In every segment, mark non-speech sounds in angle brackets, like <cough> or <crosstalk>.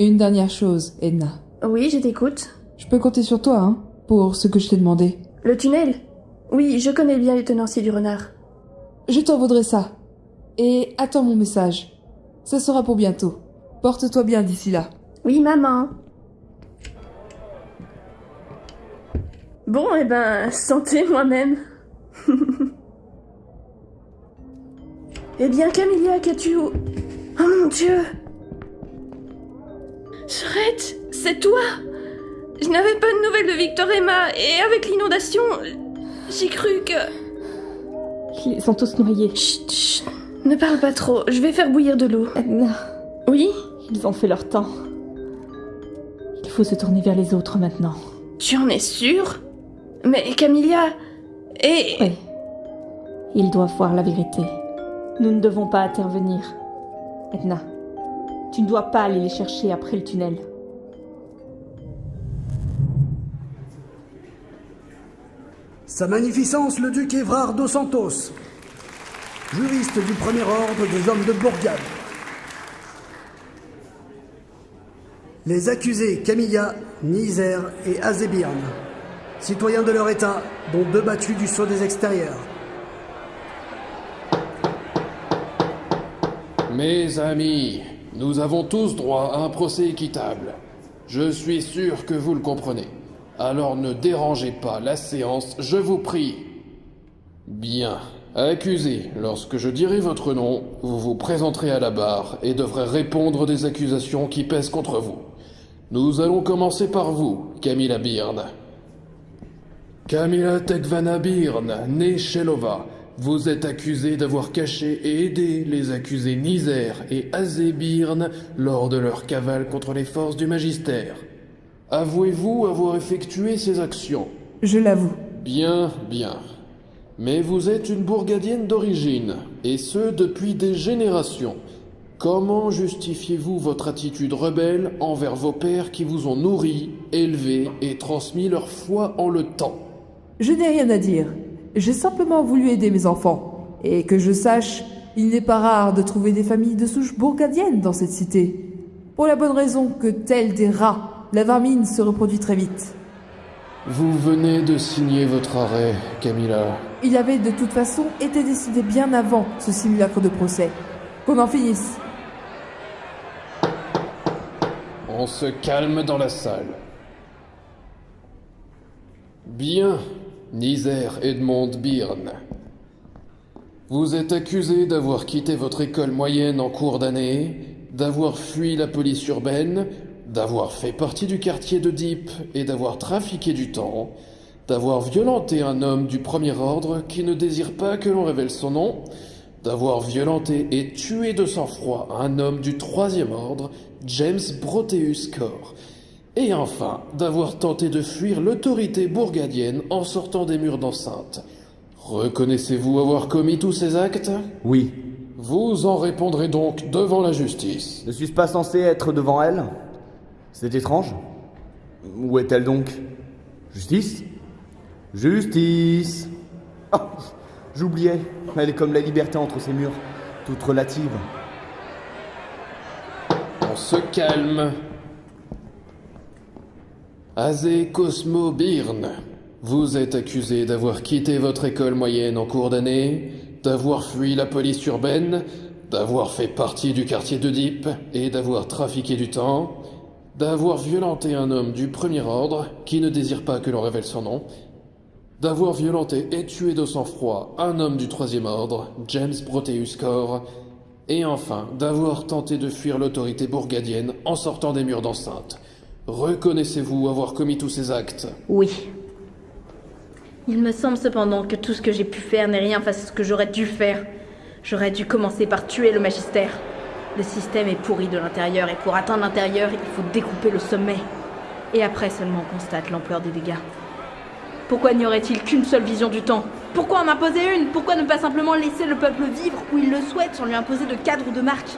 Une dernière chose, Edna. Oui, je t'écoute. Je peux compter sur toi, hein, pour ce que je t'ai demandé. Le tunnel? Oui, je connais bien les tenanciers du renard. Je t'en voudrais ça. Et attends mon message. Ce sera pour bientôt. Porte-toi bien d'ici là. Oui, maman. Bon, eh ben, santé moi-même. <laughs> eh bien, Camilla, qu'as-tu... Oh mon dieu Shrek, c'est toi Je n'avais pas de nouvelles de Victor Emma, et avec l'inondation, j'ai cru que... Ils sont tous noyés. Chut, chut, ne parle pas trop, je vais faire bouillir de l'eau. Edna, Oui? Ils ont fait leur temps. Il faut se tourner vers les autres maintenant. Tu en es sûre Mais Camilla... Et... Oui. Ils doivent voir la vérité. Nous ne devons pas intervenir. Edna, tu ne dois pas aller les chercher après le tunnel. Sa Magnificence le duc Évrard dos Santos, juriste du premier ordre des hommes de Bourgade. Les accusés Camilla, Nizer et Azébirne, citoyens de leur état, dont deux battus du sceau des extérieurs. Mes amis, nous avons tous droit à un procès équitable. Je suis sûr que vous le comprenez. Alors ne dérangez pas la séance, je vous prie. Bien. Accusé, lorsque je dirai votre nom, vous vous présenterez à la barre et devrez répondre des accusations qui pèsent contre vous. Nous allons commencer par vous, Camilla Byrne. Camilla Tekvana Byrne, née Shelova, vous êtes accusée d'avoir caché et aidé les accusés Nizer et Azé Byrne lors de leur cavale contre les forces du magistère. Avouez-vous avoir effectué ces actions? Je l'avoue. Bien, bien. Mais vous êtes une bourgadienne d'origine, et ce depuis des générations. Comment justifiez-vous votre attitude rebelle envers vos pères qui vous ont nourri, élevé et transmis leur foi en le temps? Je n'ai rien à dire. J'ai simplement voulu aider mes enfants. Et que je sache, il n'est pas rare de trouver des familles de souche bourgadienne dans cette cité. Pour la bonne raison que, tels des rats, la vermine se reproduit très vite. Vous venez de signer votre arrêt, Camilla. Il avait de toute façon été décidé bien avant ce simulacre de procès. Qu'on en finisse. On se calme dans la salle. Bien, Nizer Edmond Byrne. Vous êtes accusé d'avoir quitté votre école moyenne en cours d'année, d'avoir fui la police urbaine, d'avoir fait partie du quartier de Deep et d'avoir trafiqué du temps, d'avoir violenté un homme du premier ordre qui ne désire pas que l'on révèle son nom, d'avoir violenté et tué de sang-froid un homme du troisième ordre, James Proteus Core, et enfin d'avoir tenté de fuir l'autorité bourgadienne en sortant des murs d'enceinte. Reconnaissez-vous avoir commis tous ces actes? Oui. Vous en répondrez donc devant la justice. Ne suis-je pas censé être devant elle? C'est étrange. Où est-elle donc? Justice? Justice Oh, j'oubliais. Elle est comme la liberté entre ses murs, toute relative. On se calme. Azé Cosmo Byrne, vous êtes accusé d'avoir quitté votre école moyenne en cours d'année, d'avoir fui la police urbaine, d'avoir fait partie du quartier de et d'avoir trafiqué du temps, d'avoir violenté un homme du premier ordre qui ne désire pas que l'on révèle son nom, d'avoir violenté et tué de sang-froid un homme du troisième ordre, James Proteus Core, et enfin d'avoir tenté de fuir l'autorité bourgadienne en sortant des murs d'enceinte. Reconnaissez-vous avoir commis tous ces actes Oui. Il me semble cependant que tout ce que j'ai pu faire n'est rien face à ce que j'aurais dû faire. J'aurais dû commencer par tuer le magistère. Le système est pourri de l'intérieur et pour atteindre l'intérieur, il faut découper le sommet. Et après seulement on constate l'ampleur des dégâts. Pourquoi n'y aurait-il qu'une seule vision du temps? Pourquoi en imposer une? Pourquoi ne pas simplement laisser le peuple vivre où il le souhaite sans lui imposer de cadre ou de marque?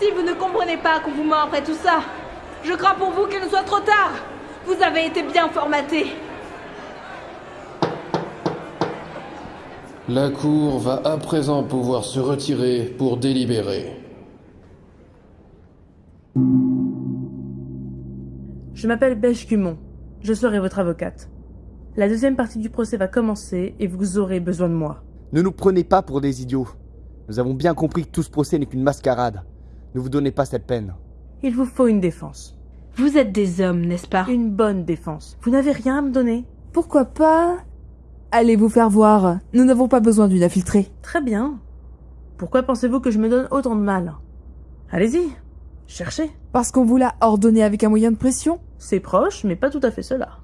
Si vous ne comprenez pas qu'on vous ment après tout ça, je crains pour vous qu'il ne soit trop tard. Vous avez été bien formaté. La Cour va à présent pouvoir se retirer pour délibérer. Je m'appelle Beige Cumon. Je serai votre avocate. La deuxième partie du procès va commencer et vous aurez besoin de moi. Ne nous prenez pas pour des idiots. Nous avons bien compris que tout ce procès n'est qu'une mascarade. Ne vous donnez pas cette peine. Il vous faut une défense. Vous êtes des hommes, n'est-ce pas? Une bonne défense. Vous n'avez rien à me donner Pourquoi pas Allez vous faire voir? Nous n'avons pas besoin d'une infiltrée. Très bien. Pourquoi pensez-vous que je me donne autant de mal? Allez-y, cherchez. Parce qu'on vous l'a ordonné avec un moyen de pression? C'est proche, mais pas tout à fait cela.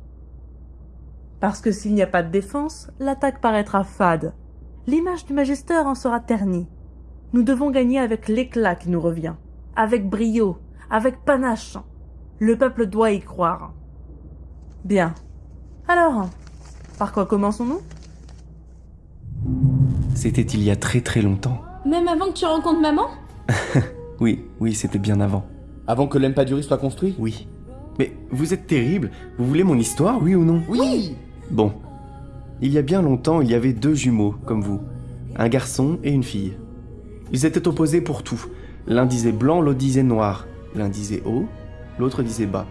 Parce que s'il n'y a pas de défense, l'attaque paraîtra fade. L'image du Magister en sera ternie. Nous devons gagner avec l'éclat qui nous revient. Avec brio, avec panache. Le peuple doit y croire. Bien. Alors, par quoi commençons-nous? C'était il y a très très longtemps. Même avant que tu rencontres maman? <laughs> Oui, oui, c'était bien avant. Avant que l'Empaduri soit construit? Oui. Mais vous êtes terrible. Vous voulez mon histoire, oui ou non? Oui Bon. Il y a bien longtemps, il y avait deux jumeaux, comme vous. Un garçon et une fille. Ils étaient opposés pour tout. L'un disait blanc, l'autre disait noir. L'un disait haut, l'autre disait bas.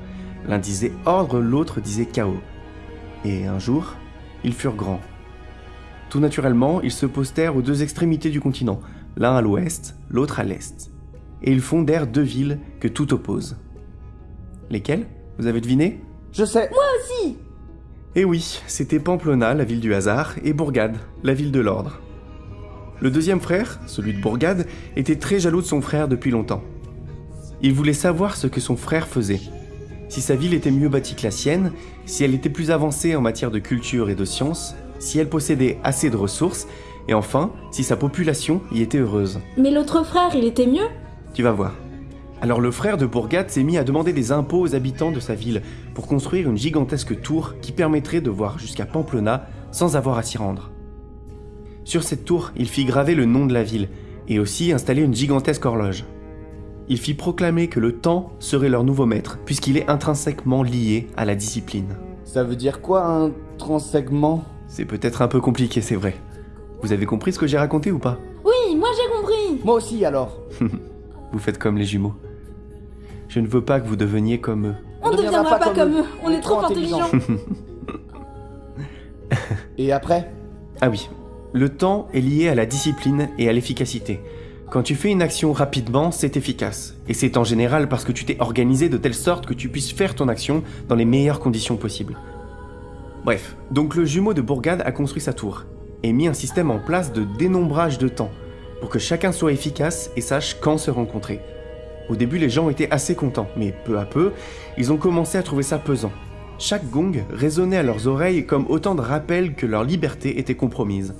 L'un disait ordre, l'autre disait chaos. Et un jour, ils furent grands. Tout naturellement, ils se postèrent aux deux extrémités du continent, l'un à l'ouest, l'autre à l'est. Et ils fondèrent deux villes que tout oppose. Lesquelles? Vous avez deviné? Je sais Eh oui, c'était Pamplona, la ville du hasard, et Bourgade, la ville de l'ordre. Le deuxième frère, celui de Bourgade, était très jaloux de son frère depuis longtemps. Il voulait savoir ce que son frère faisait. Si sa ville était mieux bâtie que la sienne, si elle était plus avancée en matière de culture et de sciences, si elle possédait assez de ressources, et enfin, si sa population y était heureuse. Mais l'autre frère, il était mieux? Tu vas voir. Alors le frère de Bourgade s'est mis à demander des impôts aux habitants de sa ville pour construire une gigantesque tour qui permettrait de voir jusqu'à Pamplona sans avoir à s'y rendre. Sur cette tour, il fit graver le nom de la ville et aussi installer une gigantesque horloge. Il fit proclamer que le temps serait leur nouveau maître puisqu'il est intrinsèquement lié à la discipline. Ça veut dire quoi un transsegment C'est peut-être un peu compliqué, c'est vrai. Vous avez compris ce que j'ai raconté ou pas? Oui, moi j'ai compris Moi aussi alors <laughs> Vous faites comme les jumeaux. Je ne veux pas que vous deveniez comme eux. On ne deviendra pas, comme eux, on est trop intelligents <laughs> Et après? Ah oui, le temps est lié à la discipline et à l'efficacité. Quand tu fais une action rapidement, c'est efficace. Et c'est en général parce que tu t'es organisé de telle sorte que tu puisses faire ton action dans les meilleures conditions possibles. Bref, donc le jumeau de Bourgade a construit sa tour et mis un système en place de dénombrage de temps pour que chacun soit efficace et sache quand se rencontrer. Au début, les gens étaient assez contents, mais peu à peu, ils ont commencé à trouver ça pesant. Chaque gong résonnait à leurs oreilles comme autant de rappels que leur liberté était compromise.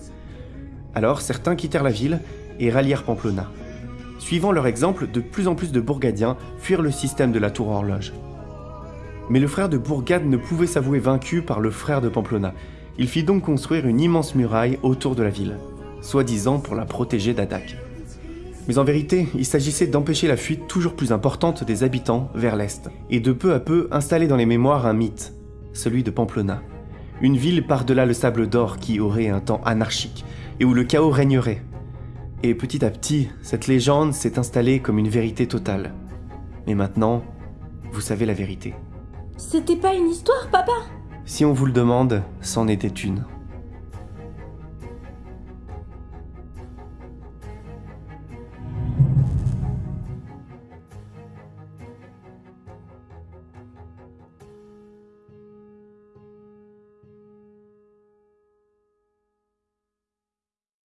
Alors certains quittèrent la ville et rallièrent Pamplona. Suivant leur exemple, de plus en plus de Bourgadiens fuirent le système de la tour horloge. Mais le frère de Bourgade ne pouvait s'avouer vaincu par le frère de Pamplona. Il fit donc construire une immense muraille autour de la ville, soi-disant pour la protéger d'attaques. Mais en vérité, il s'agissait d'empêcher la fuite toujours plus importante des habitants vers l'est, et de peu à peu installer dans les mémoires un mythe, celui de Pamplona. Une ville par-delà le sable d'or qui aurait un temps anarchique, et où le chaos régnerait. Et petit à petit, cette légende s'est installée comme une vérité totale. Mais maintenant, vous savez la vérité. C'était pas une histoire, papa? Si on vous le demande, c'en était une.